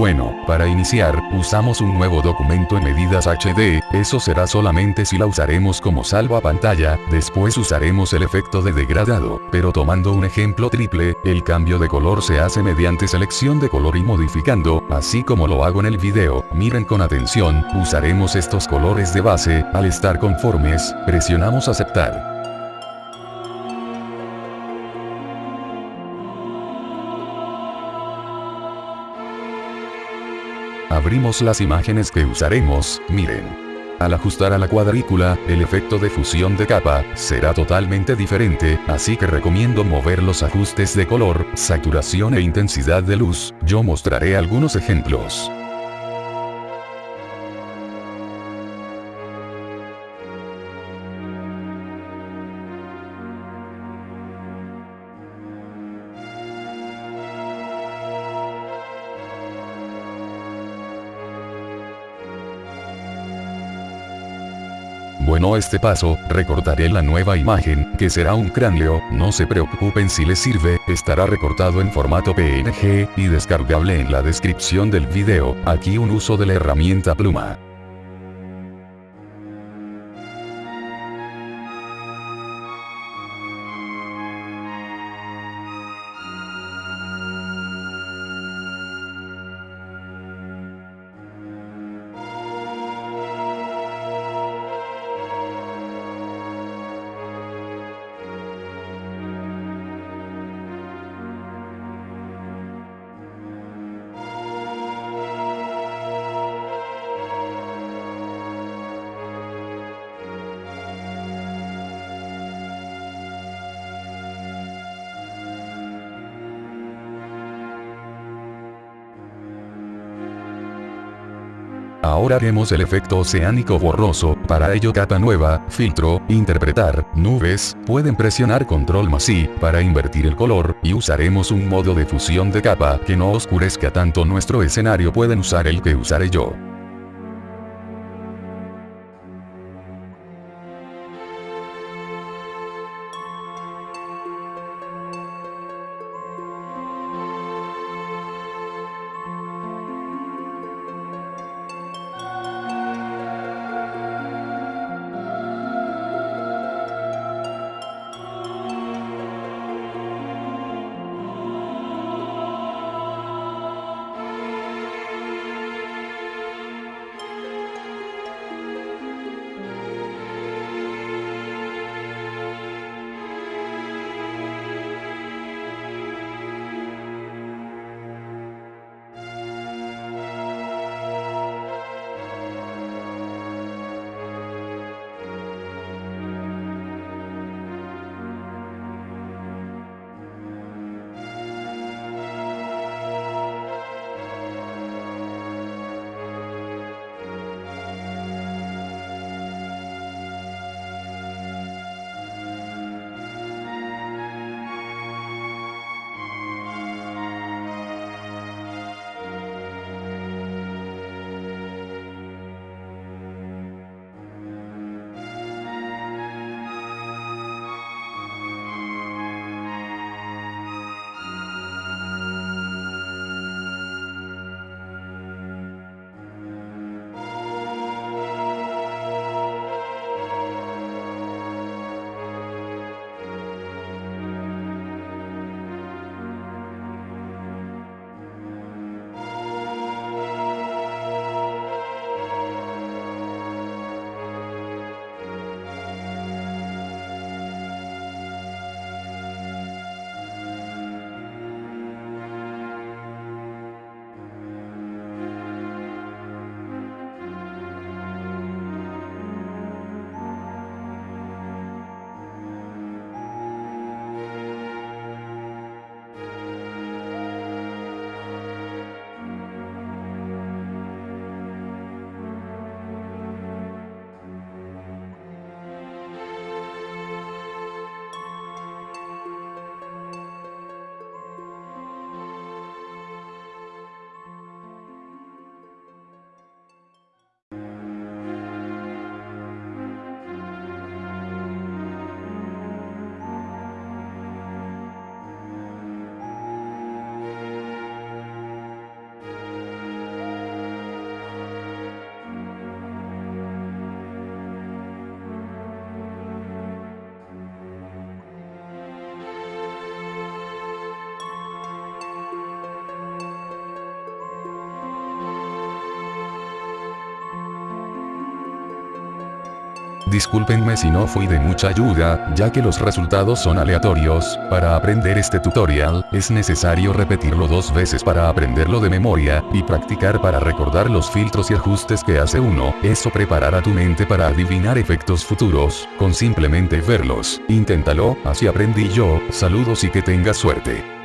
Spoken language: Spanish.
Bueno, para iniciar, usamos un nuevo documento en medidas HD, eso será solamente si la usaremos como salva pantalla, después usaremos el efecto de degradado, pero tomando un ejemplo triple, el cambio de color se hace mediante selección de color y modificando, así como lo hago en el video, miren con atención, usaremos estos colores de base, al estar conformes, presionamos aceptar. Abrimos las imágenes que usaremos, miren. Al ajustar a la cuadrícula, el efecto de fusión de capa, será totalmente diferente, así que recomiendo mover los ajustes de color, saturación e intensidad de luz, yo mostraré algunos ejemplos. Bueno este paso, recortaré la nueva imagen, que será un cráneo, no se preocupen si les sirve, estará recortado en formato PNG, y descargable en la descripción del video, aquí un uso de la herramienta pluma. Ahora haremos el efecto oceánico borroso, para ello capa nueva, filtro, interpretar, nubes, pueden presionar control más I, para invertir el color, y usaremos un modo de fusión de capa que no oscurezca tanto nuestro escenario pueden usar el que usaré yo. Discúlpenme si no fui de mucha ayuda, ya que los resultados son aleatorios, para aprender este tutorial, es necesario repetirlo dos veces para aprenderlo de memoria, y practicar para recordar los filtros y ajustes que hace uno, eso preparará tu mente para adivinar efectos futuros, con simplemente verlos. Inténtalo, así aprendí yo, saludos y que tengas suerte.